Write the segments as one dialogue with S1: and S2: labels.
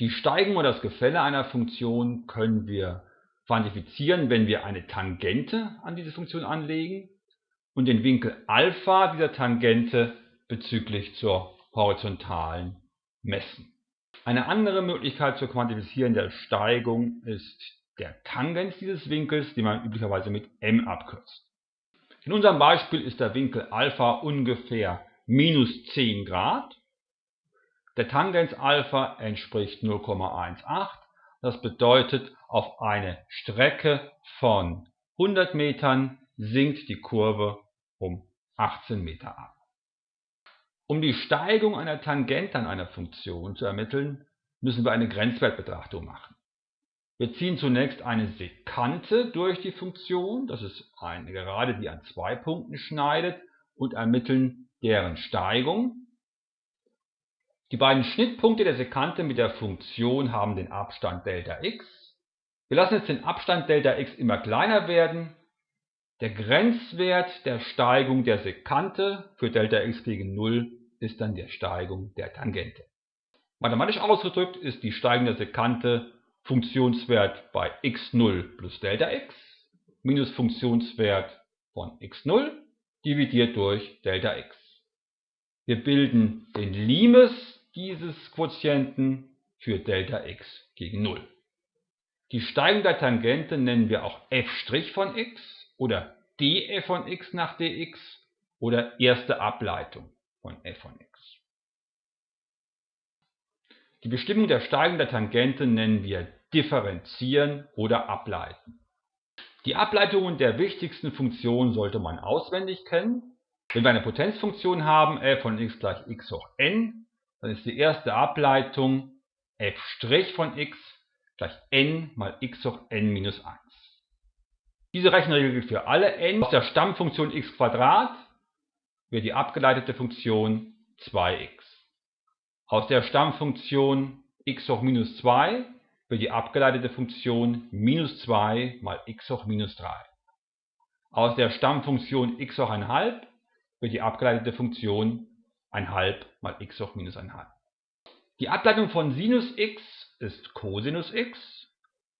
S1: Die Steigung oder das Gefälle einer Funktion können wir quantifizieren, wenn wir eine Tangente an diese Funktion anlegen und den Winkel Alpha dieser Tangente bezüglich zur horizontalen messen. Eine andere Möglichkeit zu quantifizieren der Steigung ist der Tangens dieses Winkels, den man üblicherweise mit m abkürzt. In unserem Beispiel ist der Winkel Alpha ungefähr minus 10 Grad. Der Tangens Alpha entspricht 0,18. Das bedeutet, auf eine Strecke von 100 Metern sinkt die Kurve um 18 Meter ab. Um die Steigung einer Tangente an einer Funktion zu ermitteln, müssen wir eine Grenzwertbetrachtung machen. Wir ziehen zunächst eine Sekante durch die Funktion, das ist eine Gerade, die an zwei Punkten schneidet, und ermitteln deren Steigung. Die beiden Schnittpunkte der Sekante mit der Funktion haben den Abstand Δx. Wir lassen jetzt den Abstand Δx immer kleiner werden. Der Grenzwert der Steigung der Sekante für Δx gegen 0 ist dann die Steigung der Tangente. Mathematisch ausgedrückt ist die steigende Sekante Funktionswert bei x0 plus Δx minus Funktionswert von x0 dividiert durch Δx. Wir bilden den Limes dieses Quotienten für Δx gegen 0. Die Steigung der Tangente nennen wir auch f' von x oder df von x nach dx oder erste Ableitung von f von x. Die Bestimmung der Steigung der Tangente nennen wir differenzieren oder ableiten. Die Ableitungen der wichtigsten Funktionen sollte man auswendig kennen. Wenn wir eine Potenzfunktion haben, f von x gleich x hoch n, dann ist die erste Ableitung f' von x gleich n mal x hoch n minus 1. Diese Rechenregel gilt für alle n. Aus der Stammfunktion x wird die abgeleitete Funktion 2x. Aus der Stammfunktion x hoch minus 2 wird die abgeleitete Funktion minus 2 mal x hoch minus 3. Aus der Stammfunktion x hoch 1,5 wird die abgeleitete Funktion 1,5 mal x hoch minus 1,5. Die Ableitung von Sinus x ist Cosinus x.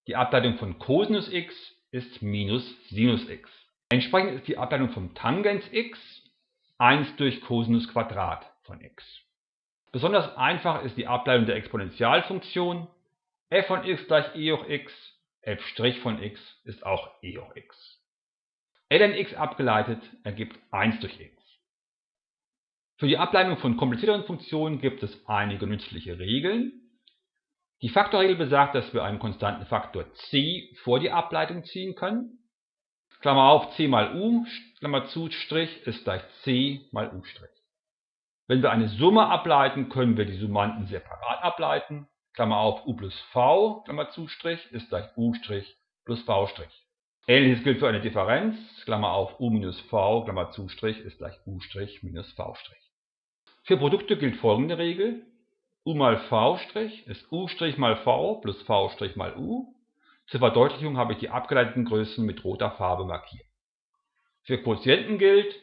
S1: Die Ableitung von Cosinus x ist minus Sinus x. Entsprechend ist die Ableitung vom Tangens x 1 durch Cosinus Quadrat von x. Besonders einfach ist die Ableitung der Exponentialfunktion f von x gleich e hoch x, f' von x ist auch e hoch x. ln x abgeleitet ergibt 1 durch x. Für die Ableitung von komplizierteren Funktionen gibt es einige nützliche Regeln. Die Faktorregel besagt, dass wir einen konstanten Faktor c vor die Ableitung ziehen können. Klammer auf, c mal u, Klammer zu, Strich ist gleich c mal u'. Wenn wir eine Summe ableiten, können wir die Summanden separat ableiten. Klammer auf, u plus v, Klammer zu, Strich, ist gleich u' plus v'. Ähnliches gilt für eine Differenz. Klammer auf, u minus v, Klammer zu, Strich, ist gleich u' minus v'. Für Produkte gilt folgende Regel. u mal v' ist u' mal v plus v' mal u. Zur Verdeutlichung habe ich die abgeleiteten Größen mit roter Farbe markiert. Für Quotienten gilt,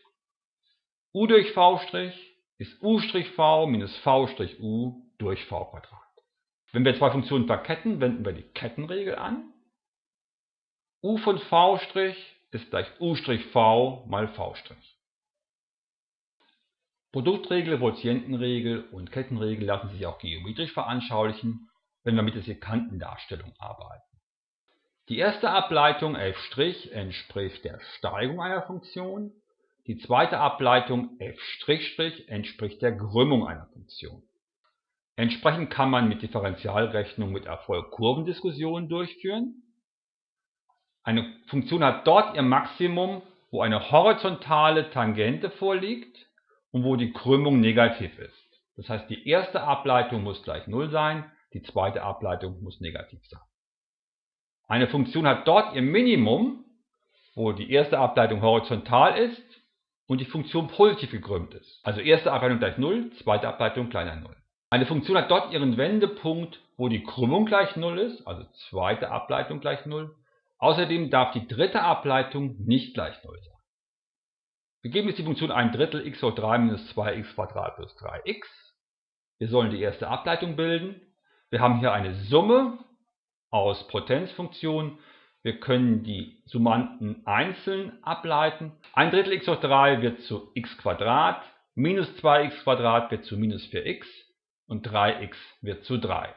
S1: u durch v' ist u'v minus v' durch v Wenn wir zwei Funktionen verketten, wenden wir die Kettenregel an. u von v' ist gleich u'v mal v'. Produktregel, Quotientenregel und Kettenregel lassen sich auch geometrisch veranschaulichen, wenn wir mit der Sekantendarstellung arbeiten. Die erste Ableitung f' entspricht der Steigung einer Funktion, die zweite Ableitung f' entspricht der Krümmung einer Funktion. Entsprechend kann man mit Differentialrechnung mit Erfolg Kurvendiskussionen durchführen. Eine Funktion hat dort ihr Maximum, wo eine horizontale Tangente vorliegt und wo die Krümmung negativ ist. Das heißt, die erste Ableitung muss gleich 0 sein, die zweite Ableitung muss negativ sein. Eine Funktion hat dort ihr Minimum, wo die erste Ableitung horizontal ist und die Funktion positiv gekrümmt ist. Also erste Ableitung gleich 0, zweite Ableitung kleiner 0. Eine Funktion hat dort ihren Wendepunkt, wo die Krümmung gleich 0 ist, also zweite Ableitung gleich 0. Außerdem darf die dritte Ableitung nicht gleich 0 sein. Wir geben jetzt die Funktion 1 Drittel x hoch 3 minus 2x plus 3x. Wir sollen die erste Ableitung bilden. Wir haben hier eine Summe aus Potenzfunktionen. Wir können die Summanden einzeln ableiten. Ein Drittel x hoch 3 wird zu x Quadrat, minus 2x Quadrat wird zu minus 4x und 3x wird zu 3.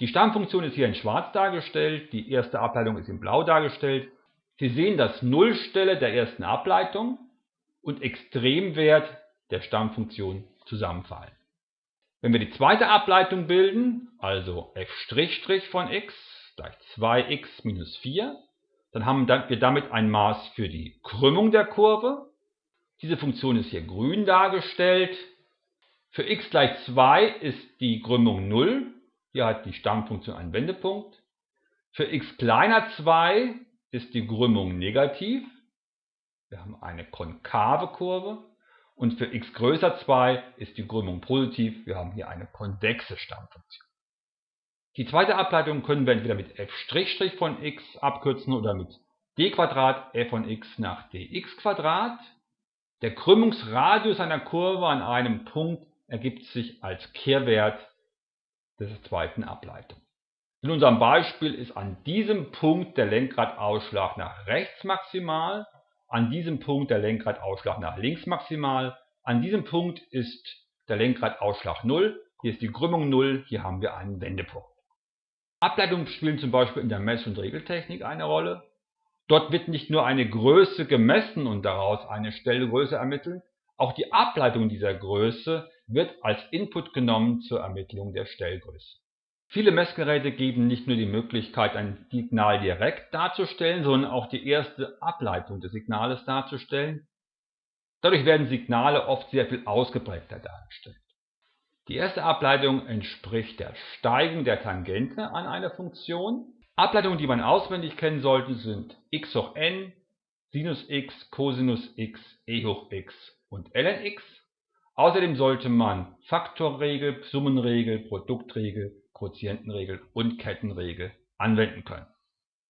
S1: Die Stammfunktion ist hier in schwarz dargestellt, die erste Ableitung ist in blau dargestellt. Sie sehen das Nullstelle der ersten Ableitung und Extremwert der Stammfunktion zusammenfallen. Wenn wir die zweite Ableitung bilden, also f' von x gleich 2x minus 4, dann haben wir damit ein Maß für die Krümmung der Kurve. Diese Funktion ist hier grün dargestellt. Für x gleich 2 ist die Krümmung 0. Hier hat die Stammfunktion einen Wendepunkt. Für x kleiner 2 ist die Krümmung negativ. Wir haben eine konkave Kurve. Und für x größer 2 ist die Krümmung positiv. Wir haben hier eine konvexe Stammfunktion. Die zweite Ableitung können wir entweder mit f' von x abkürzen oder mit d f von x nach dx. Der Krümmungsradius einer Kurve an einem Punkt ergibt sich als Kehrwert der zweiten Ableitung. In unserem Beispiel ist an diesem Punkt der Lenkradausschlag nach rechts maximal an diesem Punkt der Lenkradausschlag nach links maximal. An diesem Punkt ist der Lenkradausschlag 0. Hier ist die Krümmung 0. Hier haben wir einen Wendepunkt. Ableitungen spielen zum Beispiel in der Mess- und Regeltechnik eine Rolle. Dort wird nicht nur eine Größe gemessen und daraus eine Stellgröße ermittelt, auch die Ableitung dieser Größe wird als Input genommen zur Ermittlung der Stellgröße. Viele Messgeräte geben nicht nur die Möglichkeit, ein Signal direkt darzustellen, sondern auch die erste Ableitung des Signales darzustellen. Dadurch werden Signale oft sehr viel ausgeprägter dargestellt. Die erste Ableitung entspricht der Steigung der Tangente an eine Funktion. Ableitungen, die man auswendig kennen sollte, sind x hoch n, Sinus x, Cosinus x, e hoch x und ln x. Außerdem sollte man Faktorregel, Summenregel, Produktregel Quotientenregel und Kettenregel anwenden können